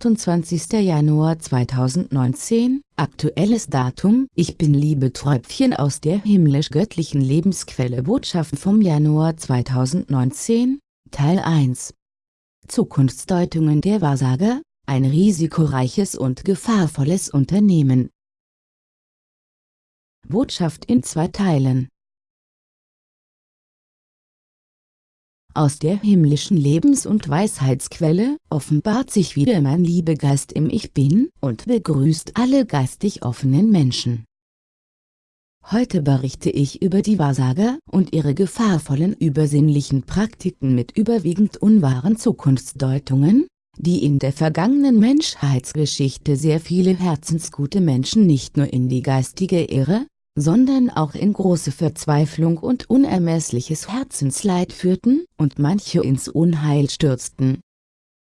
28. Januar 2019, aktuelles Datum. Ich bin Liebe Tröpfchen aus der himmlisch-göttlichen Lebensquelle. Botschaften vom Januar 2019, Teil 1 Zukunftsdeutungen der Wahrsager, ein risikoreiches und gefahrvolles Unternehmen. Botschaft in zwei Teilen Aus der himmlischen Lebens- und Weisheitsquelle offenbart sich wieder mein Liebegeist im Ich Bin und begrüßt alle geistig offenen Menschen. Heute berichte ich über die Wahrsager und ihre gefahrvollen übersinnlichen Praktiken mit überwiegend unwahren Zukunftsdeutungen, die in der vergangenen Menschheitsgeschichte sehr viele herzensgute Menschen nicht nur in die geistige Irre, sondern auch in große Verzweiflung und unermessliches Herzensleid führten und manche ins Unheil stürzten.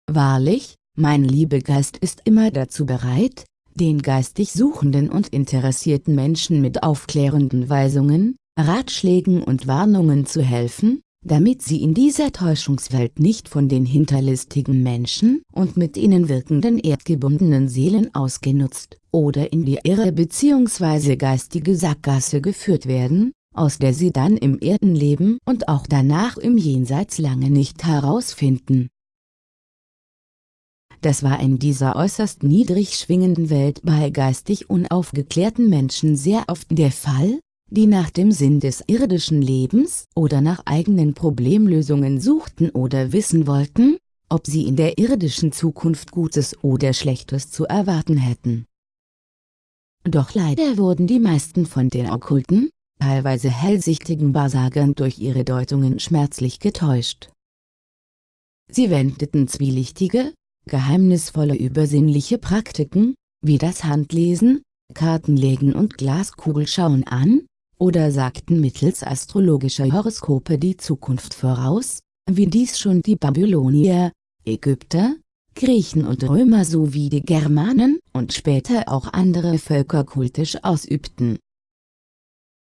Wahrlich, mein Liebegeist ist immer dazu bereit, den geistig suchenden und interessierten Menschen mit aufklärenden Weisungen, Ratschlägen und Warnungen zu helfen, damit sie in dieser Täuschungswelt nicht von den hinterlistigen Menschen und mit ihnen wirkenden erdgebundenen Seelen ausgenutzt oder in die Irre bzw. geistige Sackgasse geführt werden, aus der sie dann im Erdenleben und auch danach im Jenseits lange nicht herausfinden. Das war in dieser äußerst niedrig schwingenden Welt bei geistig unaufgeklärten Menschen sehr oft der Fall, die nach dem Sinn des irdischen Lebens oder nach eigenen Problemlösungen suchten oder wissen wollten, ob sie in der irdischen Zukunft Gutes oder Schlechtes zu erwarten hätten. Doch leider wurden die meisten von den okkulten, teilweise hellsichtigen Wahrsagern durch ihre Deutungen schmerzlich getäuscht. Sie wendeten zwielichtige, geheimnisvolle übersinnliche Praktiken, wie das Handlesen, Kartenlegen und Glaskugelschauen an, oder sagten mittels astrologischer Horoskope die Zukunft voraus, wie dies schon die Babylonier, Ägypter, Griechen und Römer sowie die Germanen und später auch andere Völker kultisch ausübten.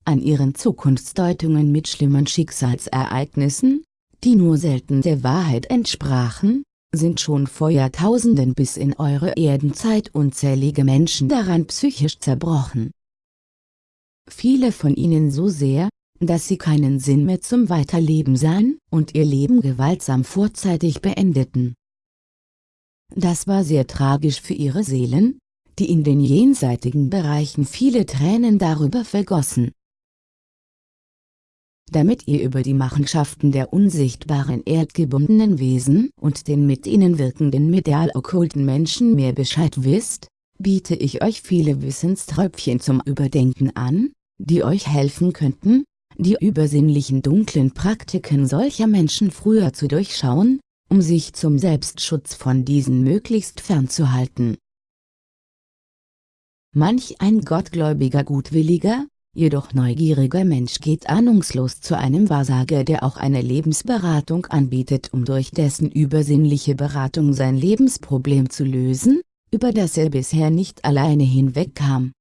An ihren Zukunftsdeutungen mit schlimmen Schicksalsereignissen, die nur selten der Wahrheit entsprachen, sind schon vor Jahrtausenden bis in eure Erdenzeit unzählige Menschen daran psychisch zerbrochen viele von ihnen so sehr, dass sie keinen Sinn mehr zum Weiterleben sahen und ihr Leben gewaltsam vorzeitig beendeten. Das war sehr tragisch für ihre Seelen, die in den jenseitigen Bereichen viele Tränen darüber vergossen. Damit ihr über die Machenschaften der unsichtbaren erdgebundenen Wesen und den mit ihnen wirkenden medial-okkulten Menschen mehr Bescheid wisst, biete ich euch viele Wissenströpfchen zum Überdenken an, die euch helfen könnten, die übersinnlichen dunklen Praktiken solcher Menschen früher zu durchschauen, um sich zum Selbstschutz von diesen möglichst fernzuhalten. Manch ein gottgläubiger gutwilliger, jedoch neugieriger Mensch geht ahnungslos zu einem Wahrsager der auch eine Lebensberatung anbietet um durch dessen übersinnliche Beratung sein Lebensproblem zu lösen, über das er bisher nicht alleine hinwegkam.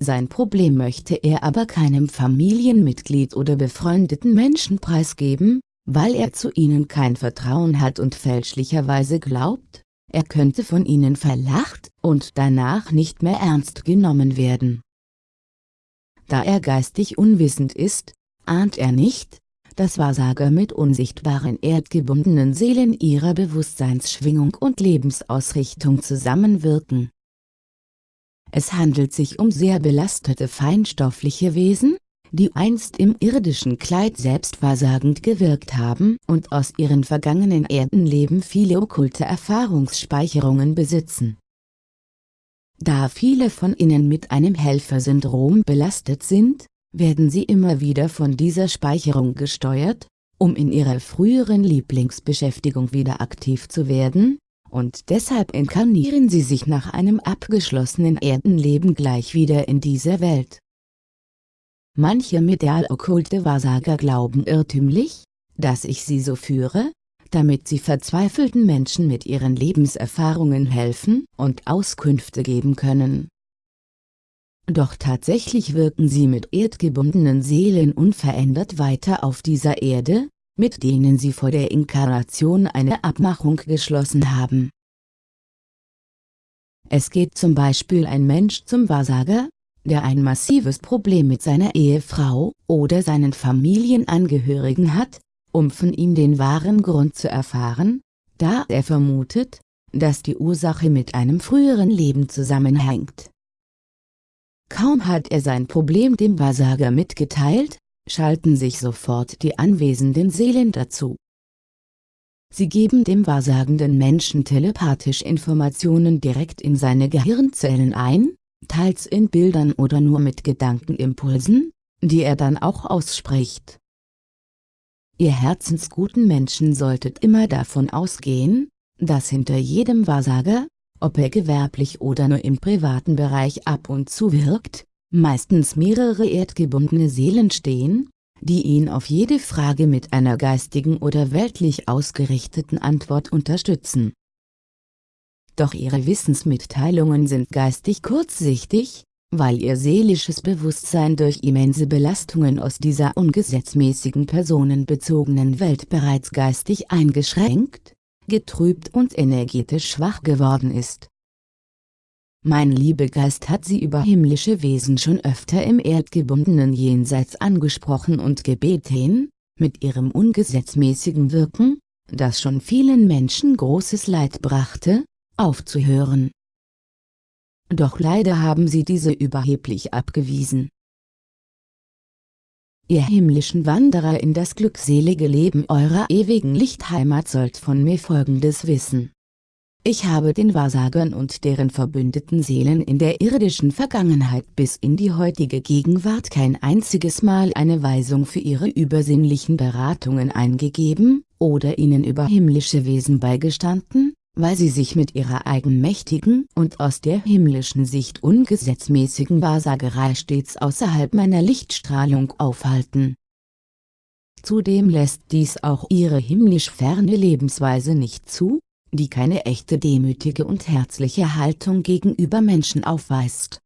Sein Problem möchte er aber keinem Familienmitglied oder befreundeten Menschen preisgeben, weil er zu ihnen kein Vertrauen hat und fälschlicherweise glaubt, er könnte von ihnen verlacht und danach nicht mehr ernst genommen werden. Da er geistig unwissend ist, ahnt er nicht, dass Wahrsager mit unsichtbaren erdgebundenen Seelen ihrer Bewusstseinsschwingung und Lebensausrichtung zusammenwirken es handelt sich um sehr belastete feinstoffliche Wesen, die einst im irdischen Kleid selbstversagend gewirkt haben und aus ihren vergangenen Erdenleben viele okkulte Erfahrungsspeicherungen besitzen. Da viele von ihnen mit einem Helfersyndrom belastet sind, werden sie immer wieder von dieser Speicherung gesteuert, um in ihrer früheren Lieblingsbeschäftigung wieder aktiv zu werden, und deshalb inkarnieren sie sich nach einem abgeschlossenen Erdenleben gleich wieder in dieser Welt. Manche medial-okkulte Wahrsager glauben irrtümlich, dass ich sie so führe, damit sie verzweifelten Menschen mit ihren Lebenserfahrungen helfen und Auskünfte geben können. Doch tatsächlich wirken sie mit erdgebundenen Seelen unverändert weiter auf dieser Erde, mit denen sie vor der Inkarnation eine Abmachung geschlossen haben. Es geht zum Beispiel ein Mensch zum Wahrsager, der ein massives Problem mit seiner Ehefrau oder seinen Familienangehörigen hat, um von ihm den wahren Grund zu erfahren, da er vermutet, dass die Ursache mit einem früheren Leben zusammenhängt. Kaum hat er sein Problem dem Wahrsager mitgeteilt, schalten sich sofort die anwesenden Seelen dazu. Sie geben dem wahrsagenden Menschen telepathisch Informationen direkt in seine Gehirnzellen ein, teils in Bildern oder nur mit Gedankenimpulsen, die er dann auch ausspricht. Ihr herzensguten Menschen solltet immer davon ausgehen, dass hinter jedem Wahrsager, ob er gewerblich oder nur im privaten Bereich ab und zu wirkt, meistens mehrere erdgebundene Seelen stehen, die ihn auf jede Frage mit einer geistigen oder weltlich ausgerichteten Antwort unterstützen. Doch ihre Wissensmitteilungen sind geistig kurzsichtig, weil ihr seelisches Bewusstsein durch immense Belastungen aus dieser ungesetzmäßigen personenbezogenen Welt bereits geistig eingeschränkt, getrübt und energetisch schwach geworden ist. Mein Liebegeist hat sie über himmlische Wesen schon öfter im erdgebundenen Jenseits angesprochen und gebeten, mit ihrem ungesetzmäßigen Wirken, das schon vielen Menschen großes Leid brachte, aufzuhören. Doch leider haben sie diese überheblich abgewiesen. Ihr himmlischen Wanderer in das glückselige Leben eurer ewigen Lichtheimat sollt von mir folgendes wissen. Ich habe den Wahrsagern und deren verbündeten Seelen in der irdischen Vergangenheit bis in die heutige Gegenwart kein einziges Mal eine Weisung für ihre übersinnlichen Beratungen eingegeben, oder ihnen über himmlische Wesen beigestanden, weil sie sich mit ihrer eigenmächtigen und aus der himmlischen Sicht ungesetzmäßigen Wahrsagerei stets außerhalb meiner Lichtstrahlung aufhalten. Zudem lässt dies auch ihre himmlisch ferne Lebensweise nicht zu, die keine echte demütige und herzliche Haltung gegenüber Menschen aufweist.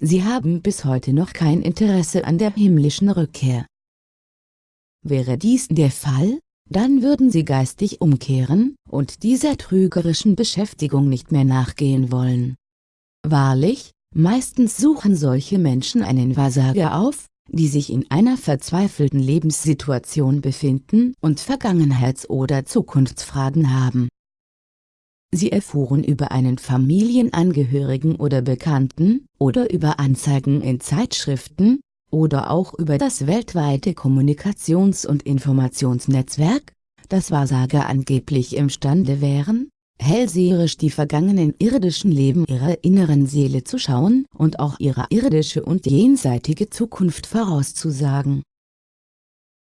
Sie haben bis heute noch kein Interesse an der himmlischen Rückkehr. Wäre dies der Fall, dann würden sie geistig umkehren und dieser trügerischen Beschäftigung nicht mehr nachgehen wollen. Wahrlich, meistens suchen solche Menschen einen Wahrsager auf, die sich in einer verzweifelten Lebenssituation befinden und Vergangenheits- oder Zukunftsfragen haben. Sie erfuhren über einen Familienangehörigen oder Bekannten, oder über Anzeigen in Zeitschriften, oder auch über das weltweite Kommunikations- und Informationsnetzwerk, dass Wahrsager angeblich imstande wären, hellseherisch die vergangenen irdischen Leben ihrer inneren Seele zu schauen und auch ihre irdische und jenseitige Zukunft vorauszusagen.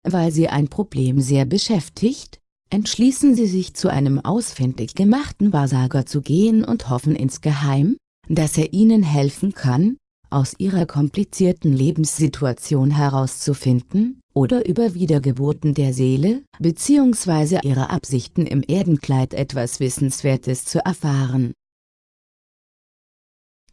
Weil sie ein Problem sehr beschäftigt, entschließen sie sich zu einem ausfindig gemachten Wahrsager zu gehen und hoffen insgeheim, dass er ihnen helfen kann, aus ihrer komplizierten Lebenssituation herauszufinden, oder über Wiedergeburten der Seele bzw. ihre Absichten im Erdenkleid etwas Wissenswertes zu erfahren.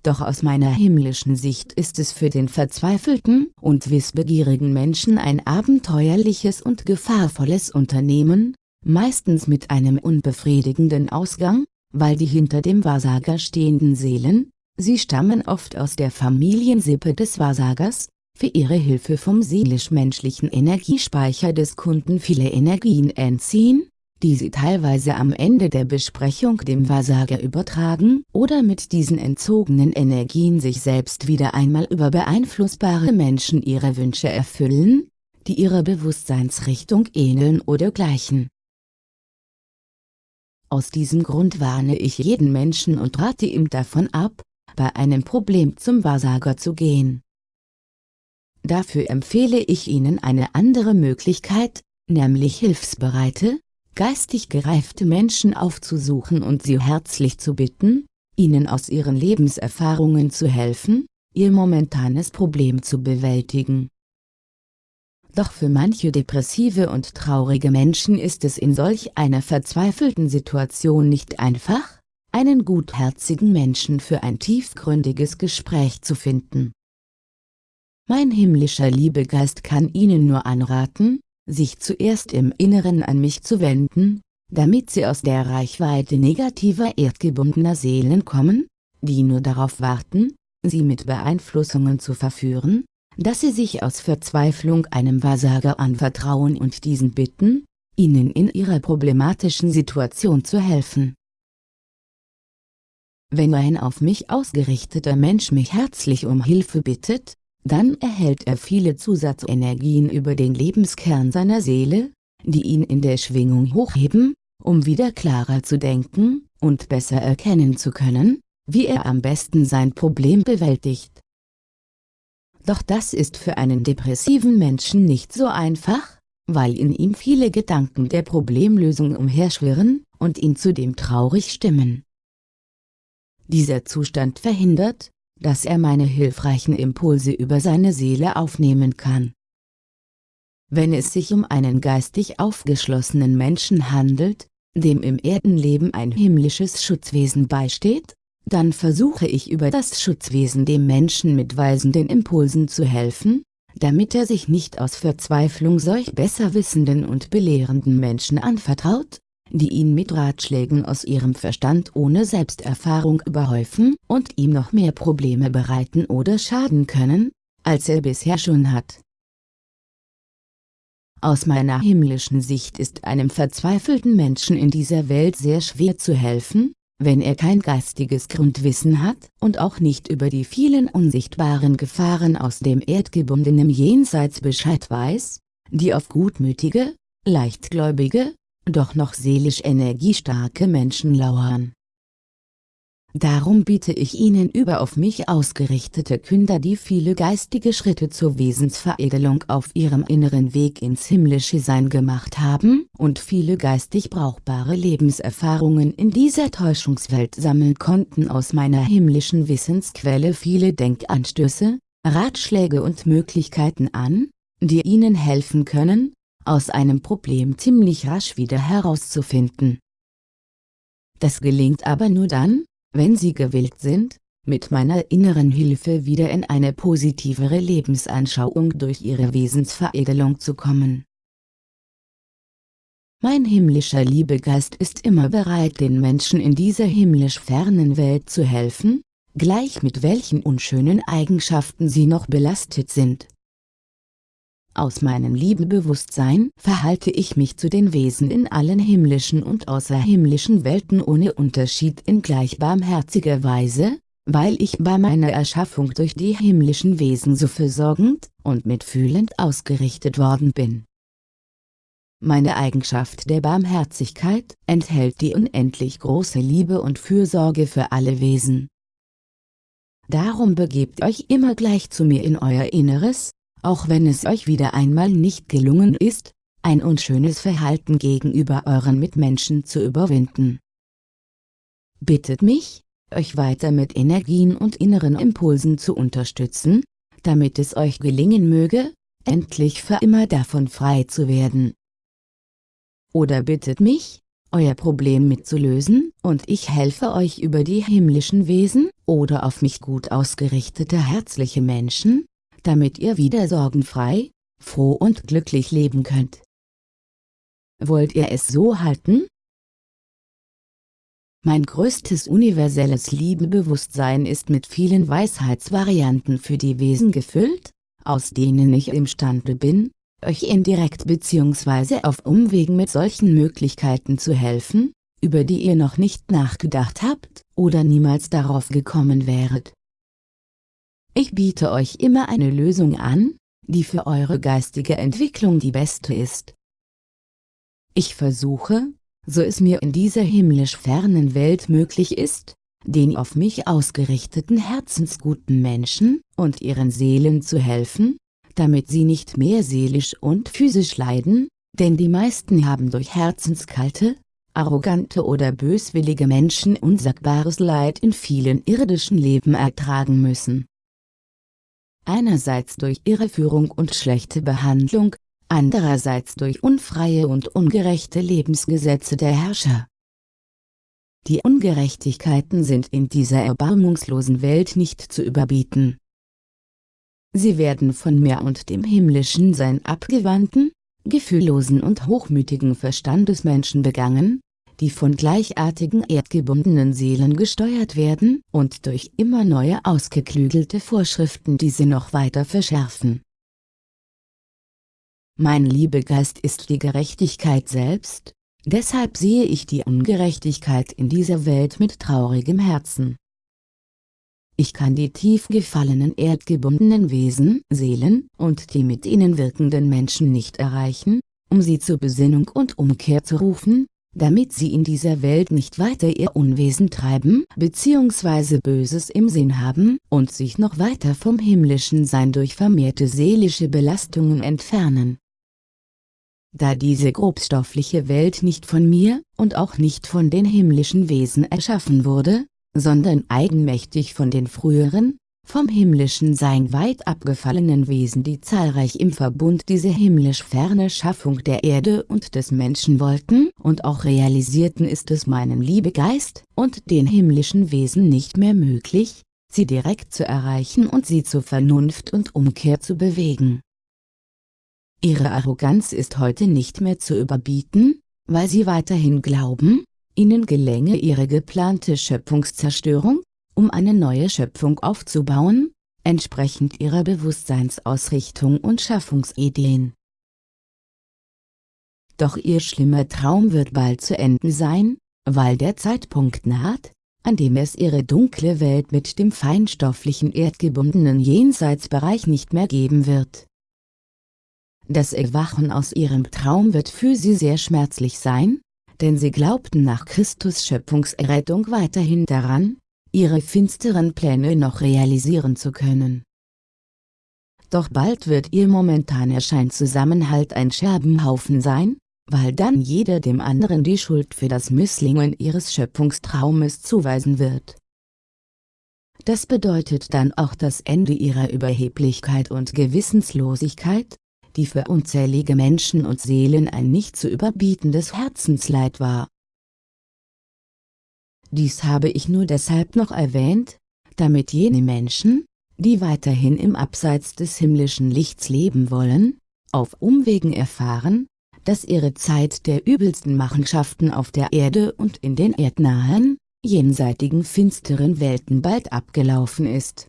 Doch aus meiner himmlischen Sicht ist es für den verzweifelten und wissbegierigen Menschen ein abenteuerliches und gefahrvolles Unternehmen, meistens mit einem unbefriedigenden Ausgang, weil die hinter dem Wahrsager stehenden Seelen, Sie stammen oft aus der Familiensippe des Wahrsagers, für ihre Hilfe vom seelisch-menschlichen Energiespeicher des Kunden viele Energien entziehen, die sie teilweise am Ende der Besprechung dem Wahrsager übertragen oder mit diesen entzogenen Energien sich selbst wieder einmal über beeinflussbare Menschen ihre Wünsche erfüllen, die ihrer Bewusstseinsrichtung ähneln oder gleichen. Aus diesem Grund warne ich jeden Menschen und rate ihm davon ab, bei einem Problem zum Wahrsager zu gehen. Dafür empfehle ich Ihnen eine andere Möglichkeit, nämlich hilfsbereite, geistig gereifte Menschen aufzusuchen und sie herzlich zu bitten, ihnen aus ihren Lebenserfahrungen zu helfen, ihr momentanes Problem zu bewältigen. Doch für manche depressive und traurige Menschen ist es in solch einer verzweifelten Situation nicht einfach, einen gutherzigen Menschen für ein tiefgründiges Gespräch zu finden. Mein himmlischer Liebegeist kann Ihnen nur anraten, sich zuerst im Inneren an mich zu wenden, damit sie aus der Reichweite negativer erdgebundener Seelen kommen, die nur darauf warten, sie mit Beeinflussungen zu verführen, dass sie sich aus Verzweiflung einem Wahrsager anvertrauen und diesen bitten, ihnen in ihrer problematischen Situation zu helfen. Wenn ein auf mich ausgerichteter Mensch mich herzlich um Hilfe bittet, dann erhält er viele Zusatzenergien über den Lebenskern seiner Seele, die ihn in der Schwingung hochheben, um wieder klarer zu denken und besser erkennen zu können, wie er am besten sein Problem bewältigt. Doch das ist für einen depressiven Menschen nicht so einfach, weil in ihm viele Gedanken der Problemlösung umherschwirren und ihn zudem traurig stimmen. Dieser Zustand verhindert, dass er meine hilfreichen Impulse über seine Seele aufnehmen kann. Wenn es sich um einen geistig aufgeschlossenen Menschen handelt, dem im Erdenleben ein himmlisches Schutzwesen beisteht, dann versuche ich über das Schutzwesen dem Menschen mit weisenden Impulsen zu helfen, damit er sich nicht aus Verzweiflung solch besserwissenden und belehrenden Menschen anvertraut, die ihn mit Ratschlägen aus ihrem Verstand ohne Selbsterfahrung überhäufen und ihm noch mehr Probleme bereiten oder schaden können, als er bisher schon hat. Aus meiner himmlischen Sicht ist einem verzweifelten Menschen in dieser Welt sehr schwer zu helfen, wenn er kein geistiges Grundwissen hat und auch nicht über die vielen unsichtbaren Gefahren aus dem erdgebundenen Jenseits Bescheid weiß, die auf gutmütige, leichtgläubige, doch noch seelisch energiestarke Menschen lauern. Darum biete ich Ihnen über auf mich ausgerichtete Künder die viele geistige Schritte zur Wesensveredelung auf ihrem inneren Weg ins himmlische Sein gemacht haben und viele geistig brauchbare Lebenserfahrungen in dieser Täuschungswelt sammeln konnten aus meiner himmlischen Wissensquelle viele Denkanstöße, Ratschläge und Möglichkeiten an, die Ihnen helfen können, aus einem Problem ziemlich rasch wieder herauszufinden. Das gelingt aber nur dann, wenn Sie gewillt sind, mit meiner inneren Hilfe wieder in eine positivere Lebensanschauung durch Ihre Wesensveredelung zu kommen. Mein himmlischer Liebegeist ist immer bereit den Menschen in dieser himmlisch fernen Welt zu helfen, gleich mit welchen unschönen Eigenschaften sie noch belastet sind. Aus meinem Liebebewusstsein verhalte ich mich zu den Wesen in allen himmlischen und außerhimmlischen Welten ohne Unterschied in gleich barmherziger Weise, weil ich bei meiner Erschaffung durch die himmlischen Wesen so versorgend und mitfühlend ausgerichtet worden bin. Meine Eigenschaft der Barmherzigkeit enthält die unendlich große Liebe und Fürsorge für alle Wesen. Darum begebt euch immer gleich zu mir in euer Inneres, auch wenn es euch wieder einmal nicht gelungen ist, ein unschönes Verhalten gegenüber euren Mitmenschen zu überwinden. Bittet mich, euch weiter mit Energien und inneren Impulsen zu unterstützen, damit es euch gelingen möge, endlich für immer davon frei zu werden. Oder bittet mich, euer Problem mitzulösen, und ich helfe euch über die himmlischen Wesen, oder auf mich gut ausgerichtete herzliche Menschen, damit ihr wieder sorgenfrei, froh und glücklich leben könnt. Wollt ihr es so halten? Mein größtes universelles Liebebewusstsein ist mit vielen Weisheitsvarianten für die Wesen gefüllt, aus denen ich imstande bin, euch indirekt bzw. auf Umwegen mit solchen Möglichkeiten zu helfen, über die ihr noch nicht nachgedacht habt oder niemals darauf gekommen wäret. Ich biete euch immer eine Lösung an, die für eure geistige Entwicklung die beste ist. Ich versuche, so es mir in dieser himmlisch fernen Welt möglich ist, den auf mich ausgerichteten herzensguten Menschen und ihren Seelen zu helfen, damit sie nicht mehr seelisch und physisch leiden, denn die meisten haben durch herzenskalte, arrogante oder böswillige Menschen unsagbares Leid in vielen irdischen Leben ertragen müssen einerseits durch Irreführung und schlechte Behandlung, andererseits durch unfreie und ungerechte Lebensgesetze der Herrscher. Die Ungerechtigkeiten sind in dieser erbarmungslosen Welt nicht zu überbieten. Sie werden von mir und dem himmlischen Sein abgewandten, gefühllosen und hochmütigen Verstandesmenschen begangen, die von gleichartigen erdgebundenen Seelen gesteuert werden und durch immer neue ausgeklügelte Vorschriften diese noch weiter verschärfen. Mein Liebegeist ist die Gerechtigkeit selbst, deshalb sehe ich die Ungerechtigkeit in dieser Welt mit traurigem Herzen. Ich kann die tief gefallenen erdgebundenen Wesen, Seelen und die mit ihnen wirkenden Menschen nicht erreichen, um sie zur Besinnung und Umkehr zu rufen, damit sie in dieser Welt nicht weiter ihr Unwesen treiben bzw. Böses im Sinn haben und sich noch weiter vom himmlischen Sein durch vermehrte seelische Belastungen entfernen. Da diese grobstoffliche Welt nicht von mir und auch nicht von den himmlischen Wesen erschaffen wurde, sondern eigenmächtig von den früheren, vom himmlischen Sein weit abgefallenen Wesen die zahlreich im Verbund diese himmlisch ferne Schaffung der Erde und des Menschen wollten und auch realisierten ist es meinem Liebegeist und den himmlischen Wesen nicht mehr möglich, sie direkt zu erreichen und sie zur Vernunft und Umkehr zu bewegen. Ihre Arroganz ist heute nicht mehr zu überbieten, weil sie weiterhin glauben, ihnen gelänge ihre geplante Schöpfungszerstörung, um eine neue Schöpfung aufzubauen, entsprechend ihrer Bewusstseinsausrichtung und Schaffungsideen. Doch ihr schlimmer Traum wird bald zu enden sein, weil der Zeitpunkt naht, an dem es ihre dunkle Welt mit dem feinstofflichen erdgebundenen Jenseitsbereich nicht mehr geben wird. Das Erwachen aus ihrem Traum wird für sie sehr schmerzlich sein, denn sie glaubten nach Christus Schöpfungserrettung weiterhin daran, ihre finsteren Pläne noch realisieren zu können. Doch bald wird ihr momentaner Scheinzusammenhalt ein Scherbenhaufen sein, weil dann jeder dem anderen die Schuld für das Misslingen ihres Schöpfungstraumes zuweisen wird. Das bedeutet dann auch das Ende ihrer Überheblichkeit und Gewissenslosigkeit, die für unzählige Menschen und Seelen ein nicht zu überbietendes Herzensleid war. Dies habe ich nur deshalb noch erwähnt, damit jene Menschen, die weiterhin im Abseits des himmlischen Lichts leben wollen, auf Umwegen erfahren, dass ihre Zeit der übelsten Machenschaften auf der Erde und in den erdnahen, jenseitigen finsteren Welten bald abgelaufen ist.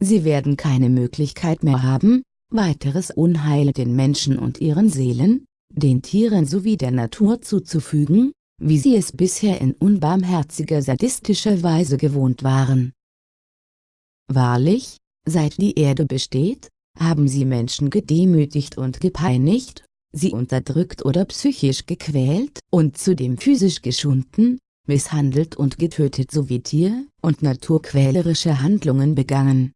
Sie werden keine Möglichkeit mehr haben, weiteres Unheil den Menschen und ihren Seelen, den Tieren sowie der Natur zuzufügen, wie sie es bisher in unbarmherziger sadistischer Weise gewohnt waren. Wahrlich, seit die Erde besteht, haben sie Menschen gedemütigt und gepeinigt, sie unterdrückt oder psychisch gequält und zudem physisch geschunden, misshandelt und getötet sowie Tier- und naturquälerische Handlungen begangen.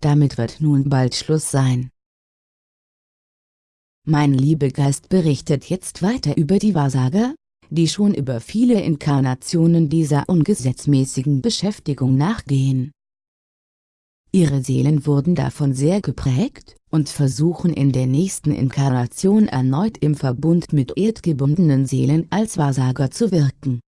Damit wird nun bald Schluss sein. Mein Liebegeist berichtet jetzt weiter über die Wahrsager, die schon über viele Inkarnationen dieser ungesetzmäßigen Beschäftigung nachgehen. Ihre Seelen wurden davon sehr geprägt, und versuchen in der nächsten Inkarnation erneut im Verbund mit erdgebundenen Seelen als Wahrsager zu wirken.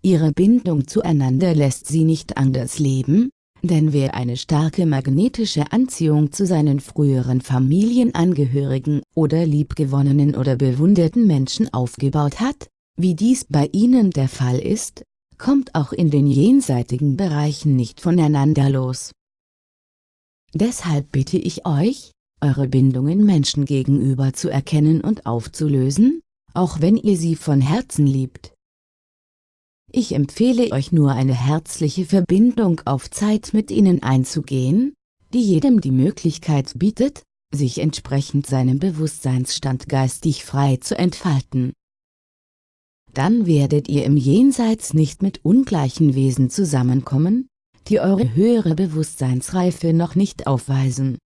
Ihre Bindung zueinander lässt sie nicht anders leben, denn wer eine starke magnetische Anziehung zu seinen früheren Familienangehörigen oder liebgewonnenen oder bewunderten Menschen aufgebaut hat, wie dies bei ihnen der Fall ist, kommt auch in den jenseitigen Bereichen nicht voneinander los. Deshalb bitte ich euch, eure Bindungen Menschen gegenüber zu erkennen und aufzulösen, auch wenn ihr sie von Herzen liebt. Ich empfehle euch nur eine herzliche Verbindung auf Zeit mit ihnen einzugehen, die jedem die Möglichkeit bietet, sich entsprechend seinem Bewusstseinsstand geistig frei zu entfalten. Dann werdet ihr im Jenseits nicht mit ungleichen Wesen zusammenkommen, die eure höhere Bewusstseinsreife noch nicht aufweisen.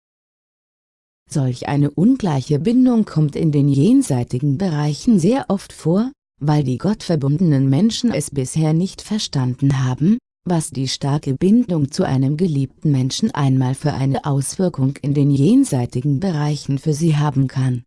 Solch eine ungleiche Bindung kommt in den jenseitigen Bereichen sehr oft vor, weil die gottverbundenen Menschen es bisher nicht verstanden haben, was die starke Bindung zu einem geliebten Menschen einmal für eine Auswirkung in den jenseitigen Bereichen für sie haben kann.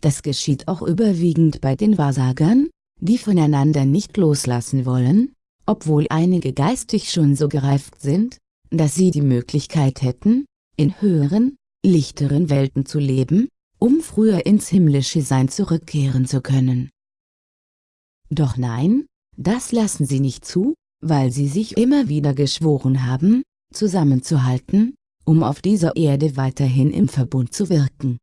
Das geschieht auch überwiegend bei den Wahrsagern, die voneinander nicht loslassen wollen, obwohl einige geistig schon so gereift sind, dass sie die Möglichkeit hätten, in höheren, lichteren Welten zu leben, um früher ins himmlische Sein zurückkehren zu können. Doch nein, das lassen sie nicht zu, weil sie sich immer wieder geschworen haben, zusammenzuhalten, um auf dieser Erde weiterhin im Verbund zu wirken.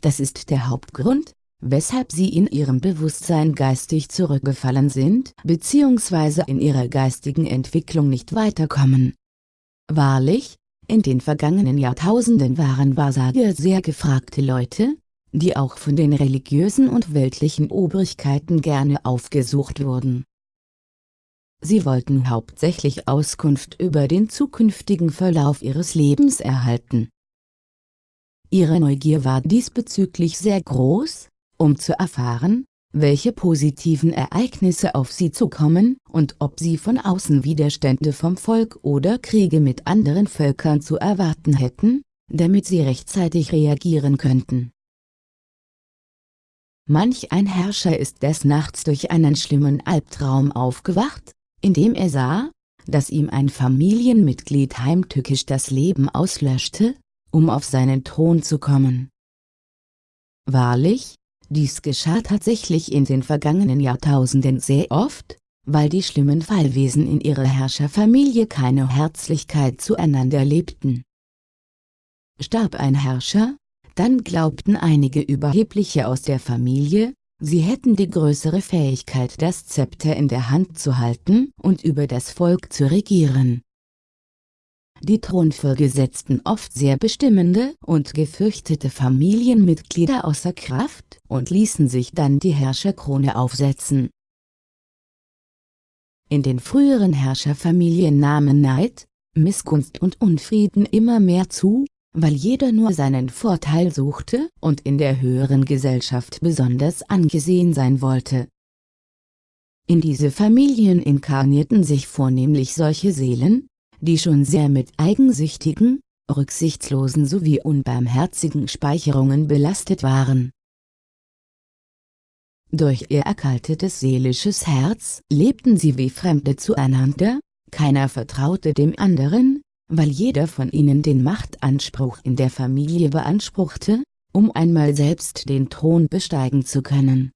Das ist der Hauptgrund, weshalb sie in ihrem Bewusstsein geistig zurückgefallen sind bzw. in ihrer geistigen Entwicklung nicht weiterkommen. Wahrlich, in den vergangenen Jahrtausenden waren Wahrsager sehr gefragte Leute, die auch von den religiösen und weltlichen Obrigkeiten gerne aufgesucht wurden. Sie wollten hauptsächlich Auskunft über den zukünftigen Verlauf ihres Lebens erhalten. Ihre Neugier war diesbezüglich sehr groß, um zu erfahren, welche positiven Ereignisse auf sie zukommen und ob sie von außen Widerstände vom Volk oder Kriege mit anderen Völkern zu erwarten hätten, damit sie rechtzeitig reagieren könnten. Manch ein Herrscher ist des Nachts durch einen schlimmen Albtraum aufgewacht, indem er sah, dass ihm ein Familienmitglied heimtückisch das Leben auslöschte, um auf seinen Thron zu kommen. Wahrlich, dies geschah tatsächlich in den vergangenen Jahrtausenden sehr oft, weil die schlimmen Fallwesen in ihrer Herrscherfamilie keine Herzlichkeit zueinander lebten. Starb ein Herrscher, dann glaubten einige Überhebliche aus der Familie, Sie hätten die größere Fähigkeit das Zepter in der Hand zu halten und über das Volk zu regieren. Die Thronfolge setzten oft sehr bestimmende und gefürchtete Familienmitglieder außer Kraft und ließen sich dann die Herrscherkrone aufsetzen. In den früheren Herrscherfamilien nahmen Neid, Missgunst und Unfrieden immer mehr zu, weil jeder nur seinen Vorteil suchte und in der höheren Gesellschaft besonders angesehen sein wollte. In diese Familien inkarnierten sich vornehmlich solche Seelen, die schon sehr mit eigensüchtigen, rücksichtslosen sowie unbarmherzigen Speicherungen belastet waren. Durch ihr erkaltetes seelisches Herz lebten sie wie Fremde zueinander, keiner vertraute dem anderen, weil jeder von ihnen den Machtanspruch in der Familie beanspruchte, um einmal selbst den Thron besteigen zu können.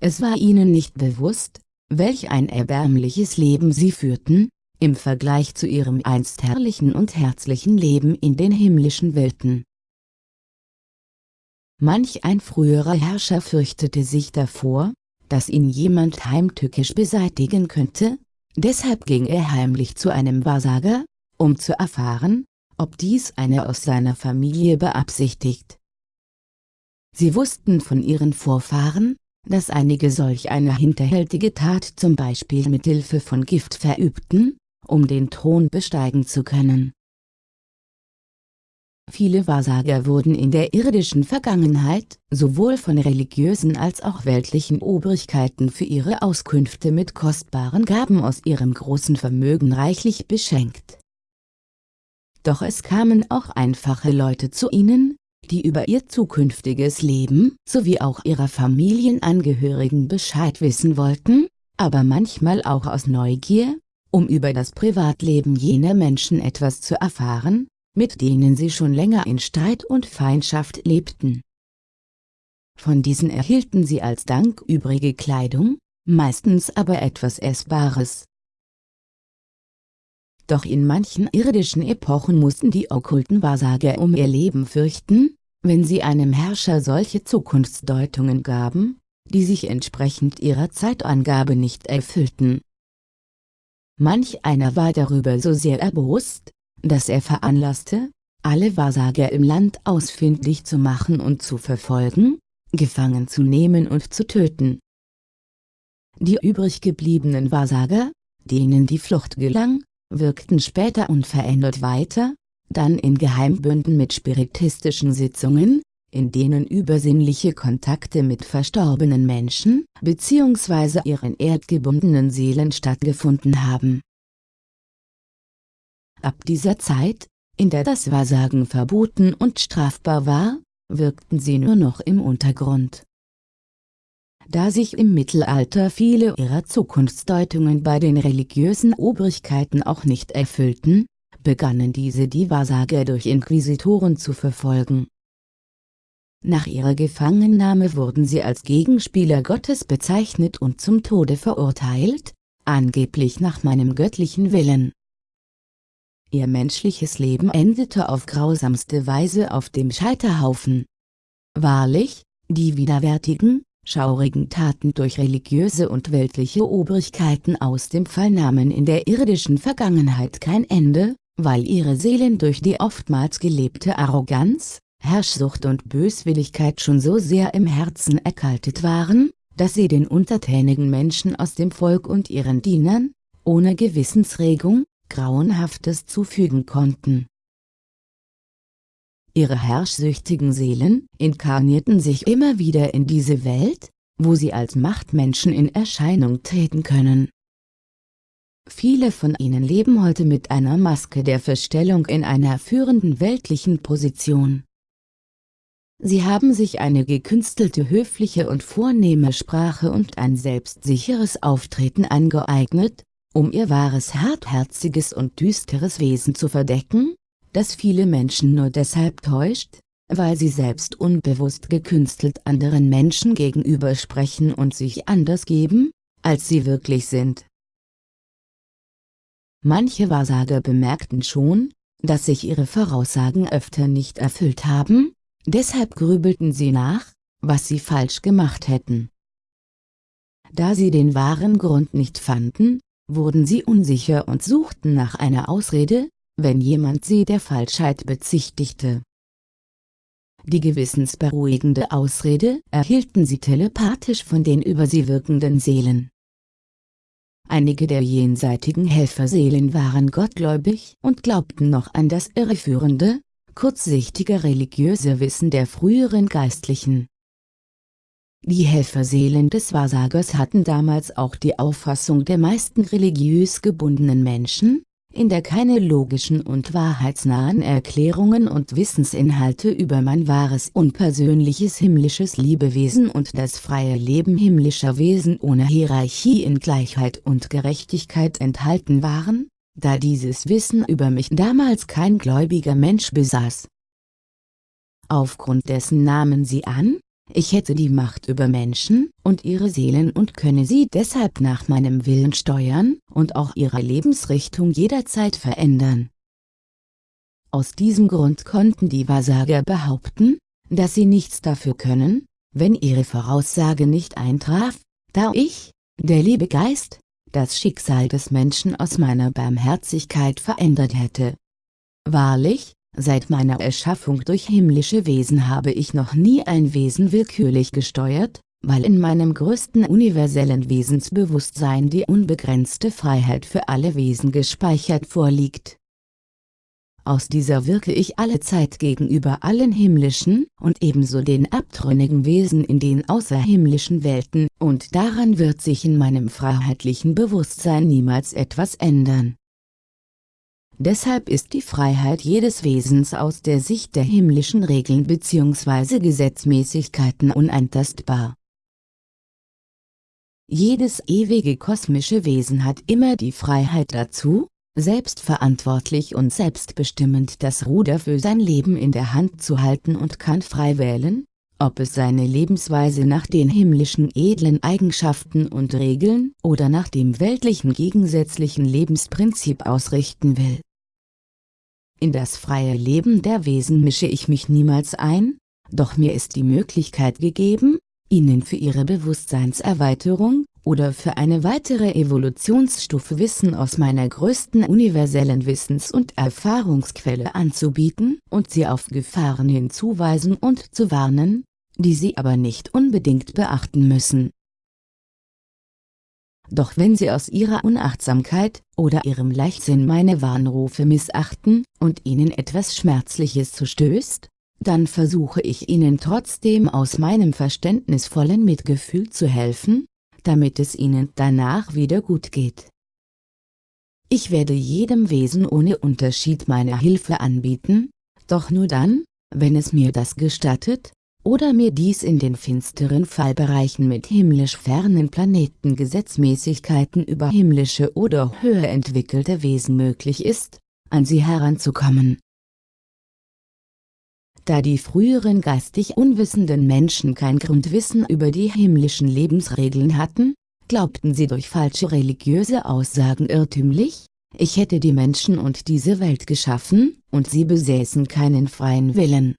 Es war ihnen nicht bewusst, welch ein erbärmliches Leben sie führten, im Vergleich zu ihrem einst herrlichen und herzlichen Leben in den himmlischen Welten. Manch ein früherer Herrscher fürchtete sich davor, dass ihn jemand heimtückisch beseitigen könnte, deshalb ging er heimlich zu einem Wahrsager, um zu erfahren, ob dies einer aus seiner Familie beabsichtigt. Sie wussten von ihren Vorfahren, dass einige solch eine hinterhältige Tat zum Beispiel mit Hilfe von Gift verübten, um den Thron besteigen zu können. Viele Wahrsager wurden in der irdischen Vergangenheit sowohl von religiösen als auch weltlichen Obrigkeiten für ihre Auskünfte mit kostbaren Gaben aus ihrem großen Vermögen reichlich beschenkt doch es kamen auch einfache Leute zu ihnen, die über ihr zukünftiges Leben sowie auch ihrer Familienangehörigen Bescheid wissen wollten, aber manchmal auch aus Neugier, um über das Privatleben jener Menschen etwas zu erfahren, mit denen sie schon länger in Streit und Feindschaft lebten. Von diesen erhielten sie als Dank übrige Kleidung, meistens aber etwas Essbares. Doch in manchen irdischen Epochen mussten die okkulten Wahrsager um ihr Leben fürchten, wenn sie einem Herrscher solche Zukunftsdeutungen gaben, die sich entsprechend ihrer Zeitangabe nicht erfüllten. Manch einer war darüber so sehr erbost, dass er veranlasste, alle Wahrsager im Land ausfindig zu machen und zu verfolgen, gefangen zu nehmen und zu töten. Die übrig gebliebenen Wahrsager, denen die Flucht gelang, wirkten später unverändert weiter, dann in Geheimbünden mit spiritistischen Sitzungen, in denen übersinnliche Kontakte mit verstorbenen Menschen bzw. ihren erdgebundenen Seelen stattgefunden haben. Ab dieser Zeit, in der das Wahrsagen verboten und strafbar war, wirkten sie nur noch im Untergrund. Da sich im Mittelalter viele ihrer Zukunftsdeutungen bei den religiösen Obrigkeiten auch nicht erfüllten, begannen diese die Wahrsager durch Inquisitoren zu verfolgen. Nach ihrer Gefangennahme wurden sie als Gegenspieler Gottes bezeichnet und zum Tode verurteilt, angeblich nach meinem göttlichen Willen. Ihr menschliches Leben endete auf grausamste Weise auf dem Scheiterhaufen. Wahrlich, die widerwärtigen, schaurigen Taten durch religiöse und weltliche Obrigkeiten aus dem Fall nahmen in der irdischen Vergangenheit kein Ende, weil ihre Seelen durch die oftmals gelebte Arroganz, Herrschsucht und Böswilligkeit schon so sehr im Herzen erkaltet waren, dass sie den untertänigen Menschen aus dem Volk und ihren Dienern, ohne Gewissensregung, Grauenhaftes zufügen konnten. Ihre herrschsüchtigen Seelen inkarnierten sich immer wieder in diese Welt, wo sie als Machtmenschen in Erscheinung treten können. Viele von ihnen leben heute mit einer Maske der Verstellung in einer führenden weltlichen Position. Sie haben sich eine gekünstelte höfliche und vornehme Sprache und ein selbstsicheres Auftreten angeeignet, um ihr wahres hartherziges und düsteres Wesen zu verdecken, das viele Menschen nur deshalb täuscht, weil sie selbst unbewusst gekünstelt anderen Menschen gegenüber sprechen und sich anders geben, als sie wirklich sind. Manche Wahrsager bemerkten schon, dass sich ihre Voraussagen öfter nicht erfüllt haben, Deshalb grübelten sie nach, was sie falsch gemacht hätten. Da sie den wahren Grund nicht fanden, wurden sie unsicher und suchten nach einer Ausrede, wenn jemand sie der Falschheit bezichtigte. Die gewissensberuhigende Ausrede erhielten sie telepathisch von den über sie wirkenden Seelen. Einige der jenseitigen Helferseelen waren gottgläubig und glaubten noch an das irreführende, kurzsichtige religiöse Wissen der früheren Geistlichen. Die Helferseelen des Wahrsagers hatten damals auch die Auffassung der meisten religiös gebundenen Menschen, in der keine logischen und wahrheitsnahen Erklärungen und Wissensinhalte über mein wahres unpersönliches himmlisches Liebewesen und das freie Leben himmlischer Wesen ohne Hierarchie in Gleichheit und Gerechtigkeit enthalten waren, da dieses Wissen über mich damals kein gläubiger Mensch besaß. Aufgrund dessen nahmen sie an, ich hätte die Macht über Menschen und ihre Seelen und könne sie deshalb nach meinem Willen steuern und auch ihre Lebensrichtung jederzeit verändern. Aus diesem Grund konnten die Wahrsager behaupten, dass sie nichts dafür können, wenn ihre Voraussage nicht eintraf, da ich, der liebe Geist, das Schicksal des Menschen aus meiner Barmherzigkeit verändert hätte. Wahrlich, seit meiner Erschaffung durch himmlische Wesen habe ich noch nie ein Wesen willkürlich gesteuert, weil in meinem größten universellen Wesensbewusstsein die unbegrenzte Freiheit für alle Wesen gespeichert vorliegt aus dieser wirke ich alle Zeit gegenüber allen himmlischen und ebenso den abtrünnigen Wesen in den außerhimmlischen Welten und daran wird sich in meinem freiheitlichen Bewusstsein niemals etwas ändern. Deshalb ist die Freiheit jedes Wesens aus der Sicht der himmlischen Regeln bzw. Gesetzmäßigkeiten unantastbar. Jedes ewige kosmische Wesen hat immer die Freiheit dazu, selbstverantwortlich und selbstbestimmend das Ruder für sein Leben in der Hand zu halten und kann frei wählen, ob es seine Lebensweise nach den himmlischen edlen Eigenschaften und Regeln oder nach dem weltlichen gegensätzlichen Lebensprinzip ausrichten will. In das freie Leben der Wesen mische ich mich niemals ein, doch mir ist die Möglichkeit gegeben, ihnen für ihre Bewusstseinserweiterung, oder für eine weitere Evolutionsstufe Wissen aus meiner größten universellen Wissens- und Erfahrungsquelle anzubieten und sie auf Gefahren hinzuweisen und zu warnen, die sie aber nicht unbedingt beachten müssen. Doch wenn sie aus ihrer Unachtsamkeit oder ihrem Leichtsinn meine Warnrufe missachten und ihnen etwas Schmerzliches zustößt, dann versuche ich ihnen trotzdem aus meinem verständnisvollen Mitgefühl zu helfen, damit es ihnen danach wieder gut geht. Ich werde jedem Wesen ohne Unterschied meine Hilfe anbieten, doch nur dann, wenn es mir das gestattet, oder mir dies in den finsteren Fallbereichen mit himmlisch fernen Planeten Gesetzmäßigkeiten über himmlische oder höher entwickelte Wesen möglich ist, an sie heranzukommen. Da die früheren geistig unwissenden Menschen kein Grundwissen über die himmlischen Lebensregeln hatten, glaubten sie durch falsche religiöse Aussagen irrtümlich, ich hätte die Menschen und diese Welt geschaffen, und sie besäßen keinen freien Willen.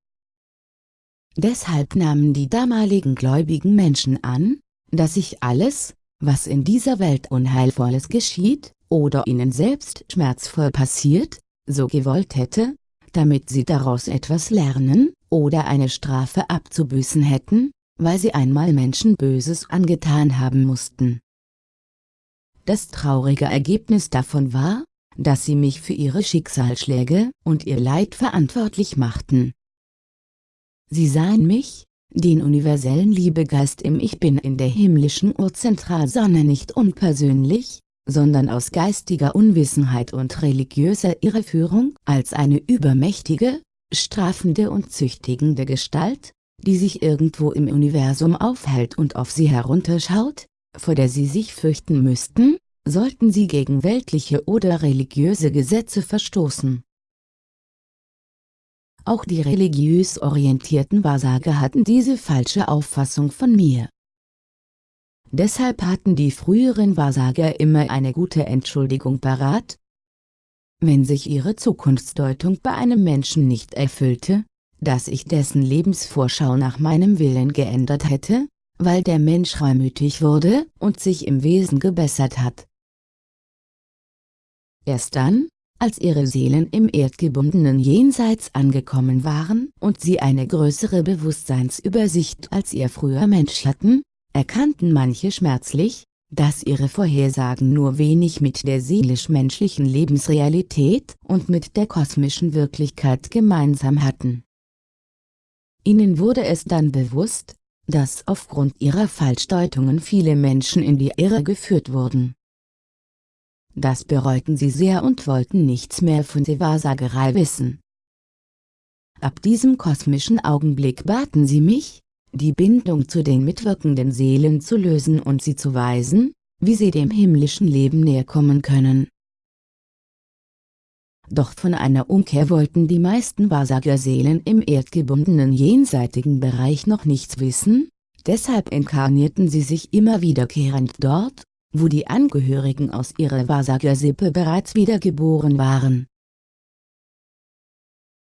Deshalb nahmen die damaligen gläubigen Menschen an, dass sich alles, was in dieser Welt Unheilvolles geschieht, oder ihnen selbst schmerzvoll passiert, so gewollt hätte, damit sie daraus etwas lernen, oder eine Strafe abzubüßen hätten, weil sie einmal Menschen Böses angetan haben mussten. Das traurige Ergebnis davon war, dass sie mich für ihre Schicksalsschläge und ihr Leid verantwortlich machten. Sie sahen mich, den universellen Liebegeist im Ich Bin in der himmlischen Urzentralsonne nicht unpersönlich, sondern aus geistiger Unwissenheit und religiöser Irreführung als eine übermächtige, strafende und züchtigende Gestalt, die sich irgendwo im Universum aufhält und auf sie herunterschaut, vor der sie sich fürchten müssten, sollten sie gegen weltliche oder religiöse Gesetze verstoßen. Auch die religiös orientierten Wahrsager hatten diese falsche Auffassung von mir. Deshalb hatten die früheren Wahrsager immer eine gute Entschuldigung parat, wenn sich ihre Zukunftsdeutung bei einem Menschen nicht erfüllte, dass ich dessen Lebensvorschau nach meinem Willen geändert hätte, weil der Mensch reumütig wurde und sich im Wesen gebessert hat. Erst dann, als ihre Seelen im erdgebundenen Jenseits angekommen waren und sie eine größere Bewusstseinsübersicht als ihr früher Mensch hatten, erkannten manche schmerzlich, dass ihre Vorhersagen nur wenig mit der seelisch-menschlichen Lebensrealität und mit der kosmischen Wirklichkeit gemeinsam hatten. Ihnen wurde es dann bewusst, dass aufgrund ihrer Falschdeutungen viele Menschen in die Irre geführt wurden. Das bereuten sie sehr und wollten nichts mehr von der Wahrsagerei wissen. Ab diesem kosmischen Augenblick baten sie mich, die Bindung zu den mitwirkenden Seelen zu lösen und sie zu weisen, wie sie dem himmlischen Leben näher kommen können. Doch von einer Umkehr wollten die meisten Wahrsagerseelen im erdgebundenen jenseitigen Bereich noch nichts wissen, deshalb inkarnierten sie sich immer wiederkehrend dort, wo die Angehörigen aus ihrer Wahrsagersippe bereits wiedergeboren waren.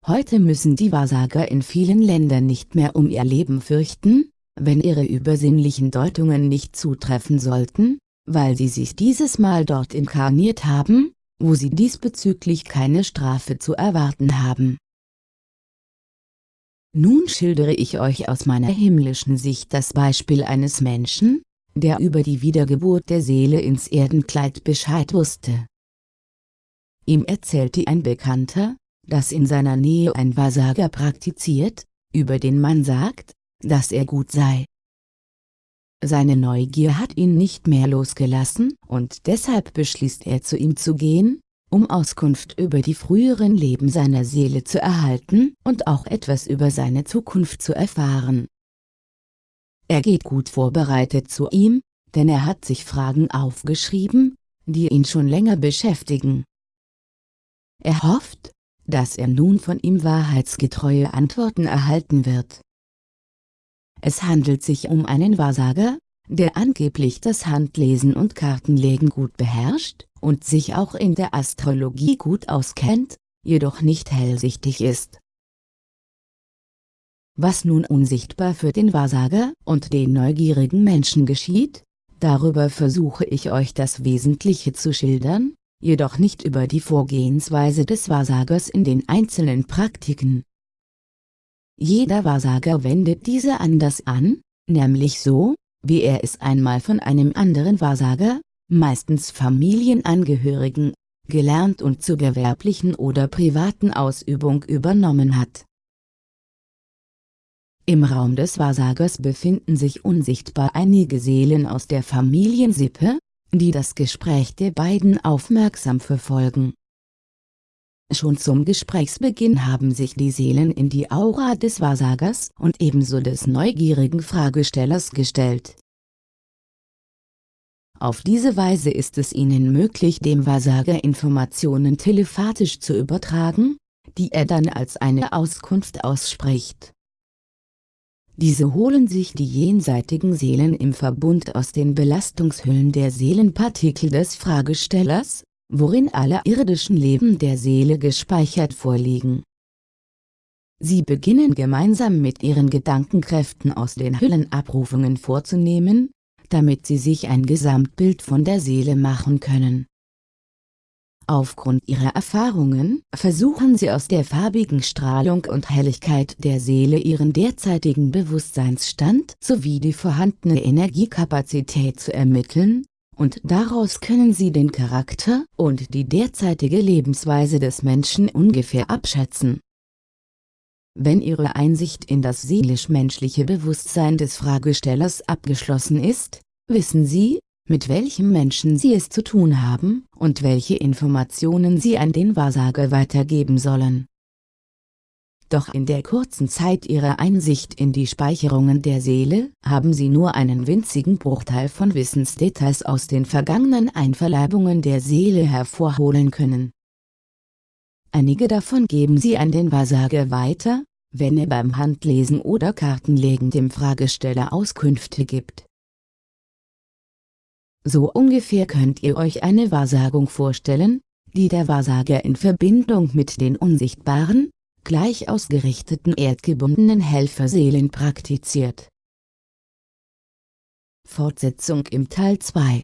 Heute müssen die Wahrsager in vielen Ländern nicht mehr um ihr Leben fürchten, wenn ihre übersinnlichen Deutungen nicht zutreffen sollten, weil sie sich dieses Mal dort inkarniert haben, wo sie diesbezüglich keine Strafe zu erwarten haben. Nun schildere ich euch aus meiner himmlischen Sicht das Beispiel eines Menschen, der über die Wiedergeburt der Seele ins Erdenkleid Bescheid wusste. Ihm erzählte ein Bekannter, dass in seiner Nähe ein Wahrsager praktiziert, über den man sagt, dass er gut sei. Seine Neugier hat ihn nicht mehr losgelassen und deshalb beschließt er zu ihm zu gehen, um Auskunft über die früheren Leben seiner Seele zu erhalten und auch etwas über seine Zukunft zu erfahren. Er geht gut vorbereitet zu ihm, denn er hat sich Fragen aufgeschrieben, die ihn schon länger beschäftigen. Er hofft, dass er nun von ihm wahrheitsgetreue Antworten erhalten wird. Es handelt sich um einen Wahrsager, der angeblich das Handlesen und Kartenlegen gut beherrscht und sich auch in der Astrologie gut auskennt, jedoch nicht hellsichtig ist. Was nun unsichtbar für den Wahrsager und den neugierigen Menschen geschieht, darüber versuche ich euch das Wesentliche zu schildern, jedoch nicht über die Vorgehensweise des Wahrsagers in den einzelnen Praktiken. Jeder Wahrsager wendet diese anders an, nämlich so, wie er es einmal von einem anderen Wahrsager, meistens Familienangehörigen, gelernt und zur gewerblichen oder privaten Ausübung übernommen hat. Im Raum des Wahrsagers befinden sich unsichtbar einige Seelen aus der Familiensippe, die das Gespräch der beiden aufmerksam verfolgen. Schon zum Gesprächsbeginn haben sich die Seelen in die Aura des Wahrsagers und ebenso des neugierigen Fragestellers gestellt. Auf diese Weise ist es ihnen möglich dem Wahrsager Informationen telepathisch zu übertragen, die er dann als eine Auskunft ausspricht. Diese holen sich die jenseitigen Seelen im Verbund aus den Belastungshüllen der Seelenpartikel des Fragestellers, worin alle irdischen Leben der Seele gespeichert vorliegen. Sie beginnen gemeinsam mit ihren Gedankenkräften aus den Hüllen Abrufungen vorzunehmen, damit sie sich ein Gesamtbild von der Seele machen können. Aufgrund ihrer Erfahrungen versuchen sie aus der farbigen Strahlung und Helligkeit der Seele ihren derzeitigen Bewusstseinsstand sowie die vorhandene Energiekapazität zu ermitteln, und daraus können sie den Charakter und die derzeitige Lebensweise des Menschen ungefähr abschätzen. Wenn ihre Einsicht in das seelisch-menschliche Bewusstsein des Fragestellers abgeschlossen ist, wissen sie, mit welchem Menschen sie es zu tun haben und welche Informationen sie an den Wahrsager weitergeben sollen. Doch in der kurzen Zeit ihrer Einsicht in die Speicherungen der Seele haben sie nur einen winzigen Bruchteil von Wissensdetails aus den vergangenen Einverleibungen der Seele hervorholen können. Einige davon geben sie an den Wahrsager weiter, wenn er beim Handlesen oder Kartenlegen dem Fragesteller Auskünfte gibt. So ungefähr könnt ihr euch eine Wahrsagung vorstellen, die der Wahrsager in Verbindung mit den unsichtbaren, gleich ausgerichteten erdgebundenen Helferseelen praktiziert. Fortsetzung im Teil 2